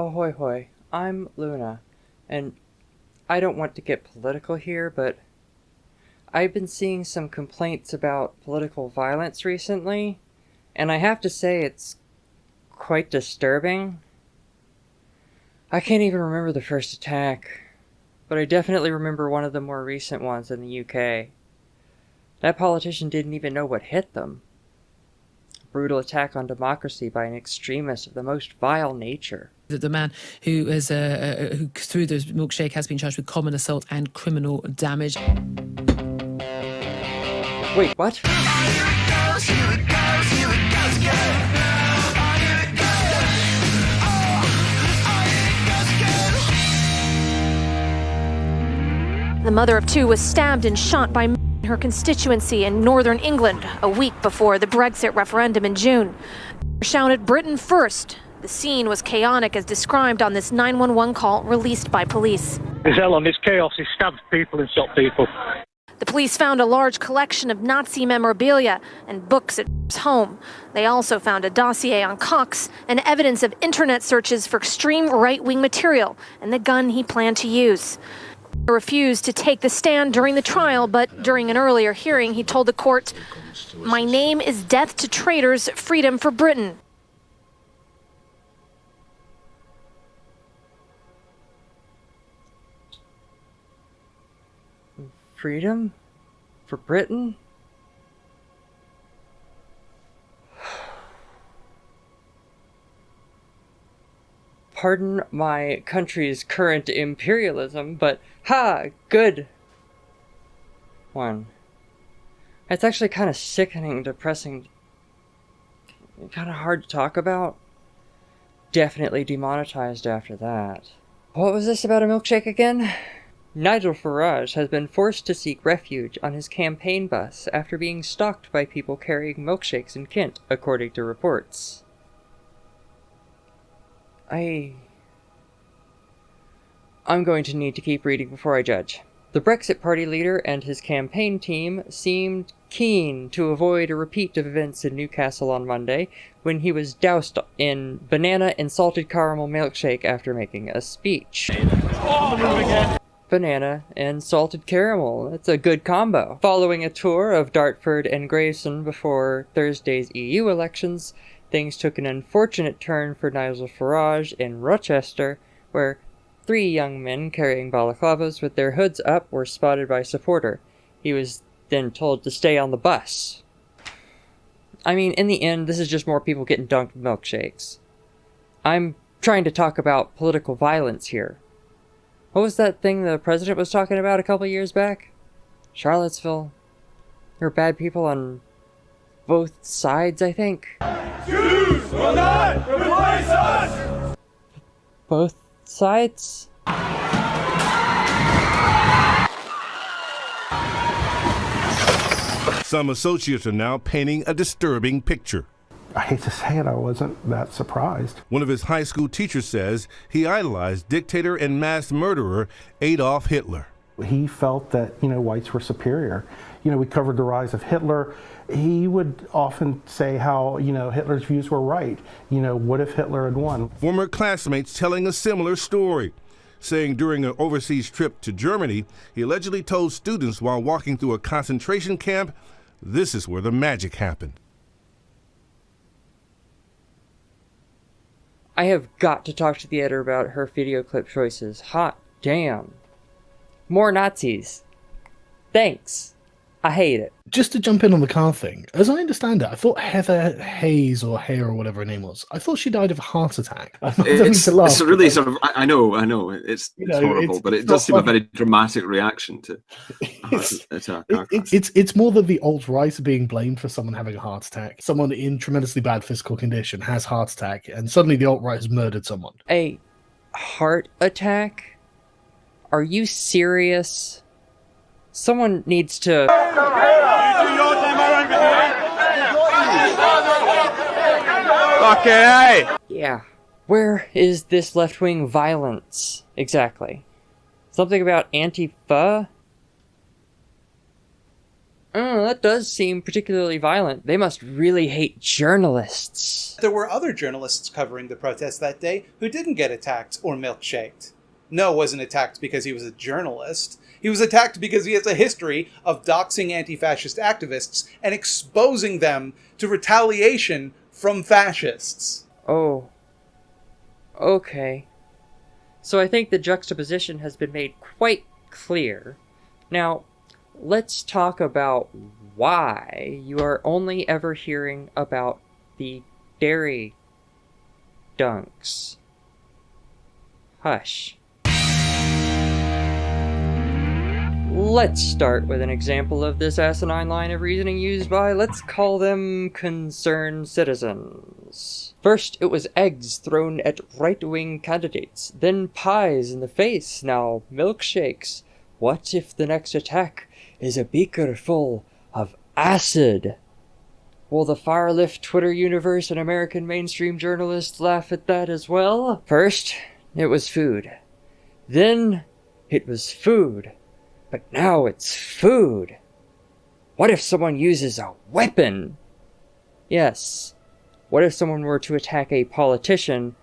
Oh, Ahoy hoy, I'm Luna, and I don't want to get political here, but I've been seeing some complaints about political violence recently, and I have to say it's quite disturbing. I can't even remember the first attack, but I definitely remember one of the more recent ones in the UK. That politician didn't even know what hit them. A brutal attack on democracy by an extremist of the most vile nature. The, the man who has, uh, uh, who threw the milkshake has been charged with common assault and criminal damage. Wait, what? The mother of two was stabbed and shot by in her constituency in northern England a week before the Brexit referendum in June. Shouted Britain first. The scene was chaotic as described on this 911 call released by police. There's hell on this chaos. He stabbed people and shot people. The police found a large collection of Nazi memorabilia and books at his home. They also found a dossier on Cox and evidence of internet searches for extreme right wing material and the gun he planned to use. He refused to take the stand during the trial, but during an earlier hearing, he told the court, My name is Death to Traitors, Freedom for Britain. Freedom? For Britain? Pardon my country's current imperialism, but ha! Good one. It's actually kind of sickening, depressing, kind of hard to talk about. Definitely demonetized after that. What was this about a milkshake again? Nigel Farage has been forced to seek refuge on his campaign bus after being stalked by people carrying milkshakes in Kent, according to reports. I... I'm going to need to keep reading before I judge. The Brexit Party leader and his campaign team seemed keen to avoid a repeat of events in Newcastle on Monday when he was doused in banana and salted caramel milkshake after making a speech. Banana and salted caramel. That's a good combo. Following a tour of Dartford and Gravesend before Thursday's EU elections, things took an unfortunate turn for Nigel Farage in Rochester, where three young men carrying balaclavas with their hoods up were spotted by a supporter. He was then told to stay on the bus. I mean, in the end, this is just more people getting dunked milkshakes. I'm trying to talk about political violence here. What was that thing the president was talking about a couple years back? Charlottesville. There are bad people on both sides, I think. Jews will not replace us! Both sides? Some associates are now painting a disturbing picture. I hate to say it, I wasn't that surprised. One of his high school teachers says he idolized dictator and mass murderer Adolf Hitler. He felt that, you know, whites were superior. You know, we covered the rise of Hitler. He would often say how, you know, Hitler's views were right. You know, what if Hitler had won? Former classmates telling a similar story, saying during an overseas trip to Germany, he allegedly told students while walking through a concentration camp, this is where the magic happened. I have got to talk to the editor about her video clip choices. Hot damn. More Nazis. Thanks. I hate it. Just to jump in on the car thing, as I understand it, I thought Heather Hayes or Hare or whatever her name was. I thought she died of a heart attack. I It's, laugh. it's really sort of. I I know, I know. It's, You it's horrible, it's- but it does not seem a very dramatic reaction to a heart It's- attack. It's, it's it's more than the alt right being blamed for someone having a heart attack. Someone in tremendously bad physical condition has heart attack, and suddenly the alt right has murdered someone. A heart attack? Are you serious? Someone needs to. Okay, Yeah. Where is this left wing violence exactly? Something about Antifa? Oh, that does seem particularly violent. They must really hate journalists. There were other journalists covering the protest that day who didn't get attacked or milkshaked. Ngo wasn't attacked because he was a journalist. He was attacked because he has a history of doxing anti fascist activists and exposing them to retaliation from fascists. Oh. Okay. So I think the juxtaposition has been made quite clear. Now, let's talk about why you are only ever hearing about the dairy dunks. Hush. Let's start with an example of this asinine line of reasoning used by, let's call them, concerned citizens. First, it was eggs thrown at right-wing candidates, then pies in the face, now milkshakes. What if the next attack is a beaker full of acid? Will the far-left Twitter universe and American mainstream journalists laugh at that as well? First, it was food. Then, it was food. But now it's food. What if someone uses a weapon? Yes. What if someone were to attack a politician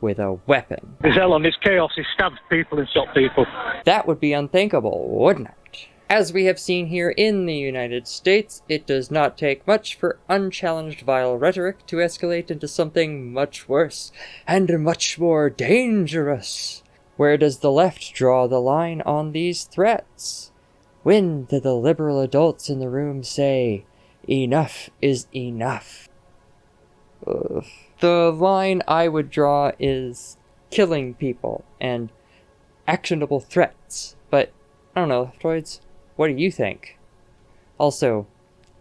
with a weapon? Hell on this chaos. He stabs people and shot people. That would be unthinkable, wouldn't it? As we have seen here in the United States, it does not take much for unchallenged vile rhetoric to escalate into something much worse and much more dangerous. Where does the left draw the line on these threats? When do the liberal adults in the room say, enough is enough? Ugh. The line I would draw is killing people and actionable threats, but I don't know, leftoids, what do you think? Also,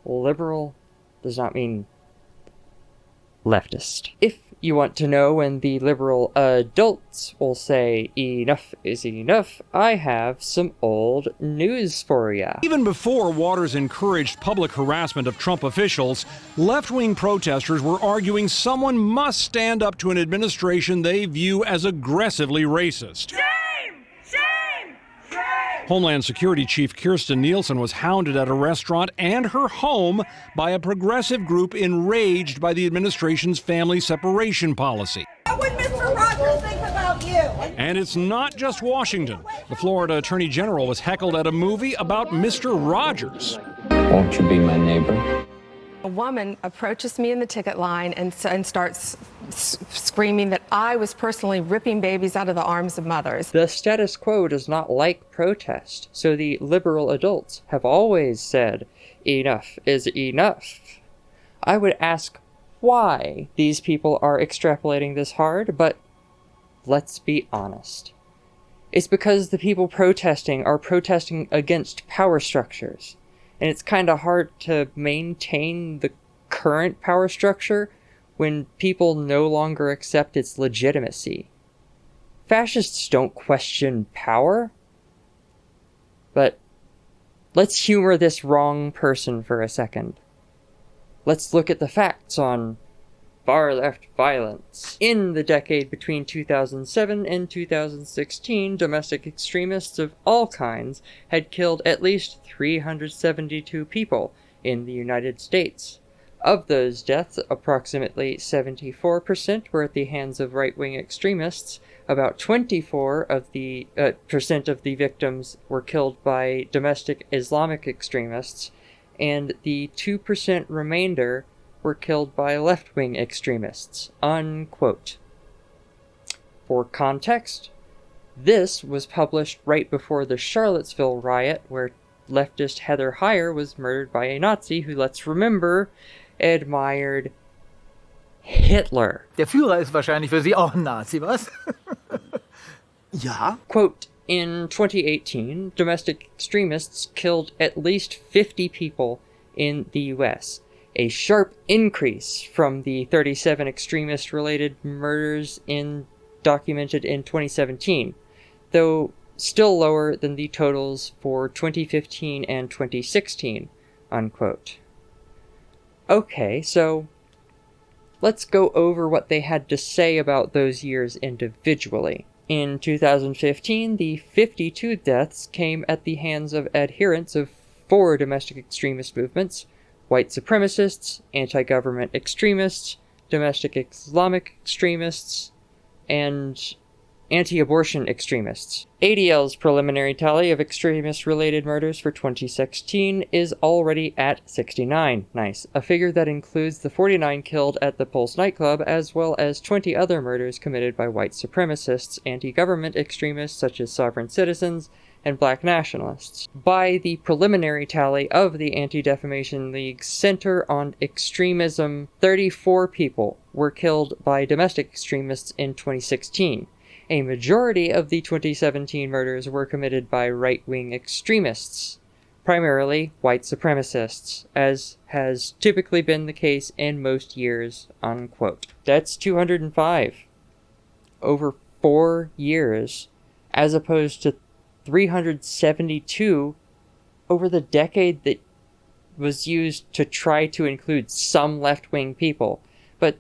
liberal does not mean leftist. If you want to know when the liberal adults will say enough is enough, I have some old news for you. Even before Waters encouraged public harassment of Trump officials, left wing protesters were arguing someone must stand up to an administration they view as aggressively racist. Homeland Security Chief Kirstjen Nielsen was hounded at a restaurant and her home by a progressive group enraged by the administration's family separation policy. What would Mr. Rogers think about you? And it's not just Washington. The Florida Attorney General was heckled at a movie about Mr. Rogers. Won't you be my neighbor? A woman approaches me in the ticket line and, and starts screaming that I was personally ripping babies out of the arms of mothers. The status quo does not like protest, so the liberal adults have always said, enough is enough. I would ask why these people are extrapolating this hard, but let's be honest. It's because the people protesting are protesting against power structures and it's kind of hard to maintain the current power structure when people no longer accept its legitimacy. Fascists don't question power. But let's humor this wrong person for a second. Let's look at the facts on far left violence. In the decade between 2007 and 2016, domestic extremists of all kinds had killed at least 372 people in the United States. Of those deaths, approximately 74% were at the hands of right-wing extremists. About 24 of the uh, percent of the victims were killed by domestic Islamic extremists, and the 2% remainder were killed by left-wing extremists. Unquote. For context, this was published right before the Charlottesville riot, where leftist Heather Heyer was murdered by a Nazi who, let's remember, admired Hitler. Der Führer ist wahrscheinlich für Sie auch ein Nazi, was? ja. Quote, in 2018, domestic extremists killed at least 50 people in the US, a sharp increase from the 37 extremist-related murders in documented in 2017, though still lower than the totals for 2015 and 2016, unquote. Okay, so let's go over what they had to say about those years individually. In 2015, the 52 deaths came at the hands of adherents of four domestic extremist movements white supremacists, anti government extremists, domestic Islamic extremists, and anti abortion extremists. ADL's preliminary tally of extremist related murders for 2016 is already at 69. Nice. A figure that includes the 49 killed at the Pulse nightclub, as well as 20 other murders committed by white supremacists, anti government extremists such as sovereign citizens, and black nationalists. By the preliminary tally of the Anti Defamation League's Center on Extremism, 34 people were killed by domestic extremists in 2016. A majority of the 2017 murders were committed by right wing extremists, primarily white supremacists, as has typically been the case in most years. Unquote. That's 205. Over four years, as opposed to 372 over the decade that was used to try to include some left wing people. But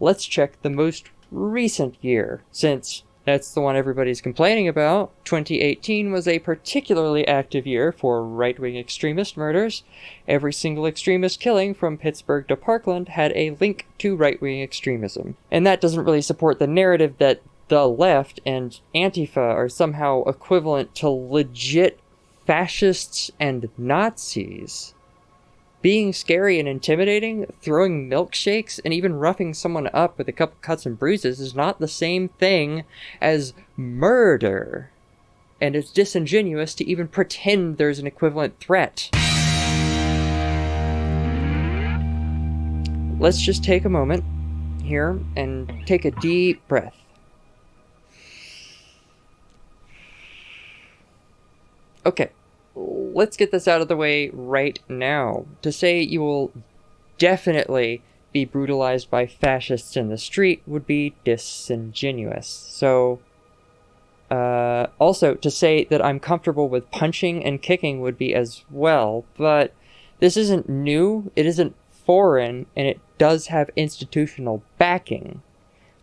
let's check the most recent year, since that's the one everybody's complaining about. 2018 was a particularly active year for right wing extremist murders. Every single extremist killing from Pittsburgh to Parkland had a link to right wing extremism. And that doesn't really support the narrative that the left and Antifa are somehow equivalent to legit fascists and Nazis. Being scary and intimidating, throwing milkshakes, and even roughing someone up with a couple cuts and bruises is not the same thing as murder. And it's disingenuous to even pretend there's an equivalent threat. Let's just take a moment here and take a deep breath. Okay, let's get this out of the way right now. To say you will definitely be brutalized by fascists in the street would be disingenuous. So, uh, also, to say that I'm comfortable with punching and kicking would be as well, but this isn't new, it isn't foreign, and it does have institutional backing.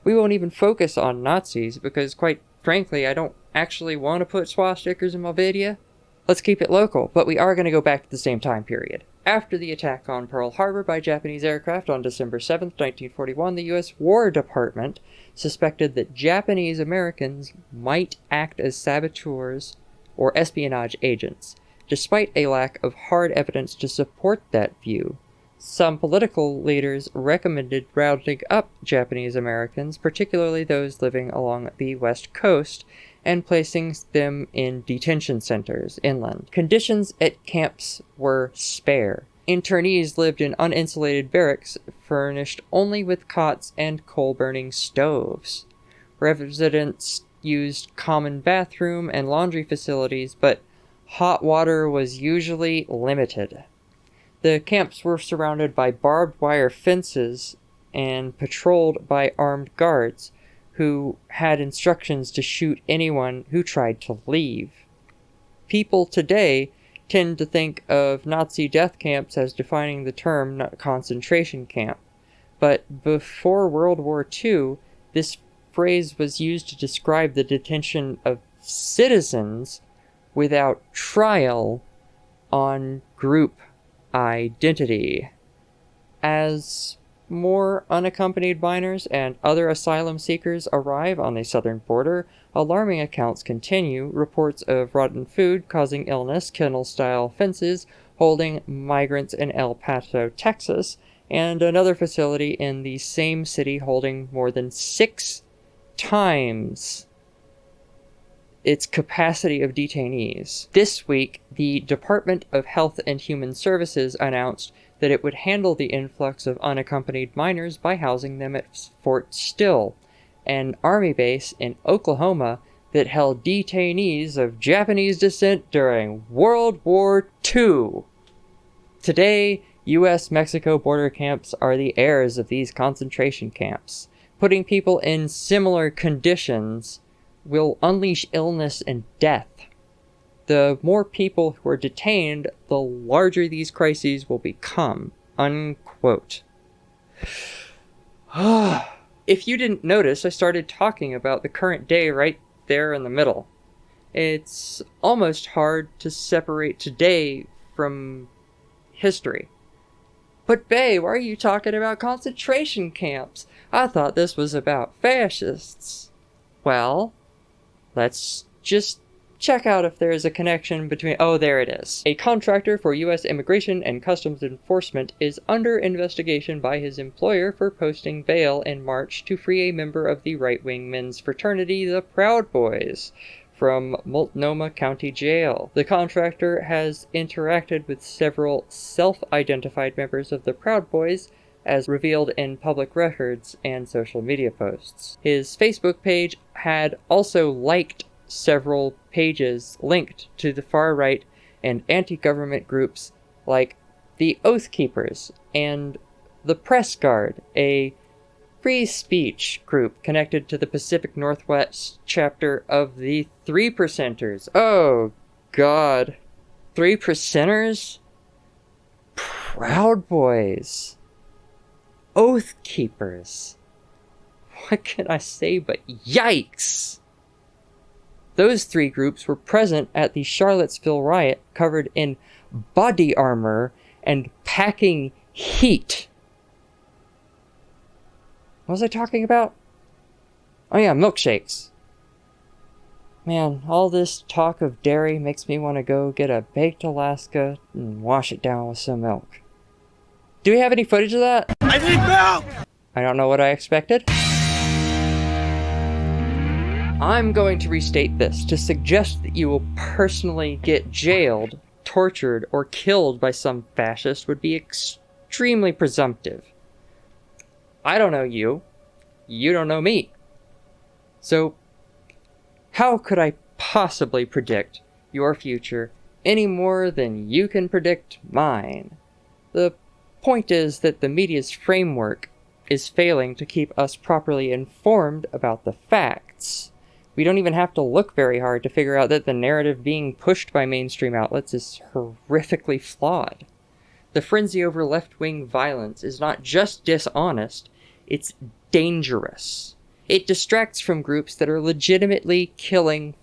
We won't even focus on Nazis because, quite frankly, I don't actually want to put swastikas in my video. Let's keep it local, but we are going to go back to the same time period. After the attack on Pearl Harbor by Japanese aircraft on December 7, 1941, the U.S. War Department suspected that Japanese Americans might act as saboteurs or espionage agents, despite a lack of hard evidence to support that view. Some political leaders recommended rounding up Japanese Americans, particularly those living along the West Coast, and placing them in detention centers inland. Conditions at camps were spare. Internees lived in uninsulated barracks furnished only with cots and coal burning stoves. Residents used common bathroom and laundry facilities, but hot water was usually limited. The camps were surrounded by barbed wire fences and patrolled by armed guards, who had instructions to shoot anyone who tried to leave. People today tend to think of Nazi death camps as defining the term concentration camp, but before World War II, this phrase was used to describe the detention of citizens without trial on group identity. As more unaccompanied minors and other asylum seekers arrive on the southern border. Alarming accounts continue. Reports of rotten food causing illness, kennel style fences holding migrants in El Paso, Texas, and another facility in the same city holding more than six times its capacity of detainees. This week, the Department of Health and Human Services announced that it would handle the influx of unaccompanied minors by housing them at Fort Sill, an army base in Oklahoma that held detainees of Japanese descent during World War II. Today, U.S. Mexico border camps are the heirs of these concentration camps. Putting people in similar conditions will unleash illness and death the more people who are detained, the larger these crises will become. Unquote. if you didn't notice, I started talking about the current day right there in the middle. It's almost hard to separate today from history. But, Bay, why are you talking about concentration camps? I thought this was about fascists. Well, let's just check out if there is a connection between. Oh, there it is. A contractor for U.S. Immigration and Customs Enforcement is under investigation by his employer for posting bail in March to free a member of the right wing men's fraternity, the Proud Boys, from Multnomah County Jail. The contractor has interacted with several self identified members of the Proud Boys as revealed in public records and social media posts. His Facebook page had also liked several pages linked to the far right and anti government groups like the Oath Keepers and the Press Guard, a free speech group connected to the Pacific Northwest chapter of the Three Percenters. Oh, God. Three Percenters? Proud Boys. Oath Keepers. What can I say but yikes? Those three groups were present at the Charlottesville riot, covered in body armor and packing heat. What was I talking about? Oh yeah, milkshakes. Man, all this talk of dairy makes me want to go get a baked Alaska and wash it down with some milk. Do we have any footage of that? I need milk! I don't know what I expected. I'm going to restate this to suggest that you will personally get jailed, tortured, or killed by some fascist would be extremely presumptive. I don't know you. You don't know me. So, how could I possibly predict your future any more than you can predict mine? The point is that the media's framework is failing to keep us properly informed about the facts. We don't even have to look very hard to figure out that the narrative being pushed by mainstream outlets is horrifically flawed. The frenzy over left wing violence is not just dishonest, it's dangerous. It distracts from groups that are legitimately killing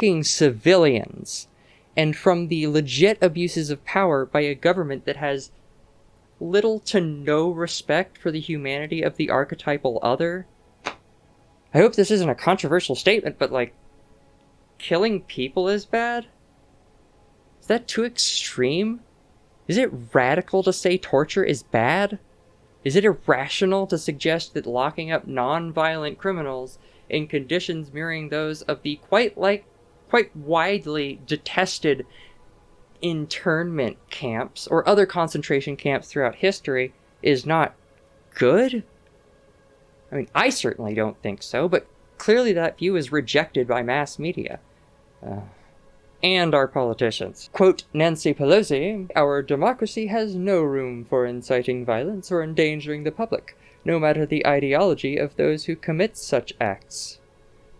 fucking civilians and from the legit abuses of power by a government that has little to no respect for the humanity of the archetypal other I hope this isn't a controversial statement, but like, killing people is bad? Is that too extreme? Is it radical to say torture is bad? Is it irrational to suggest that locking up non-violent criminals in conditions mirroring those of the quite like quite widely detested internment camps or other concentration camps throughout history is not good? I mean, I certainly don't think so, but clearly that view is rejected by mass media. Uh, and our politicians. Quote Nancy Pelosi, Our democracy has no room for inciting violence or endangering the public, no matter the ideology of those who commit such acts.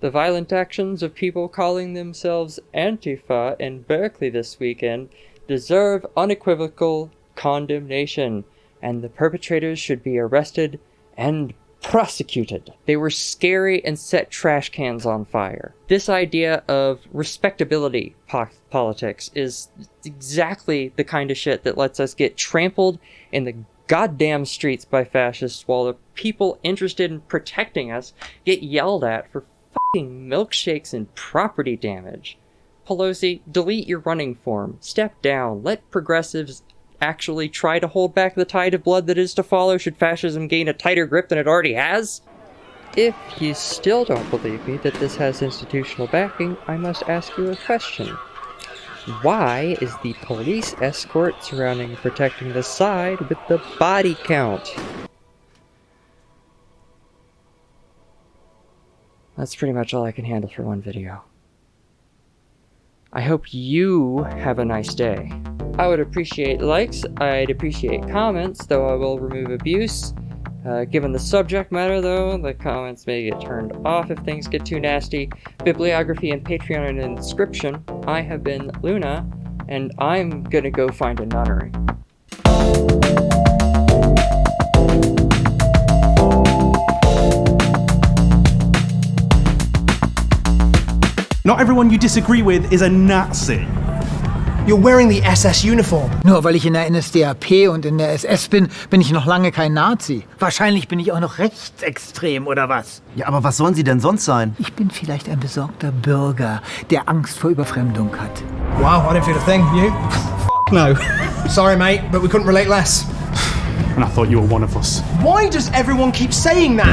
The violent actions of people calling themselves Antifa in Berkeley this weekend deserve unequivocal condemnation, and the perpetrators should be arrested and prosecuted. They were scary and set trash cans on fire. This idea of respectability po- politics is exactly the kind of shit that lets us get trampled in the goddamn streets by fascists while the people interested in protecting us get yelled at for fucking milkshakes and property damage. Pelosi, delete your running form. Step down. Let progressives actually try to hold back the tide of blood that is to follow should fascism gain a tighter grip than it already has? If you still don't believe me that this has institutional backing, I must ask you a question. Why is the police escort surrounding and protecting the side with the body count? That's pretty much all I can handle for one video. I hope you have a nice day. I would appreciate likes, I'd appreciate comments, though I will remove abuse. Uh, given the subject matter, though, the comments may get turned off if things get too nasty. Bibliography and Patreon in the description. I have been Luna, and I'm gonna go find a nunnery. Not everyone you disagree with is a Nazi. You're wearing the SS uniform. Nur weil ich in der NSDAP und in der SS bin, bin ich noch lange kein Nazi. Wahrscheinlich bin ich auch noch rechtsextrem oder was? Ja, aber was sollen Sie denn sonst sein? Ich bin vielleicht ein besorgter Bürger, der Angst vor Überfremdung hat. Wow, I don't feel a thing. You? no. Sorry, mate, but we couldn't relate less. And I thought you were one of us. Why does everyone keep saying that?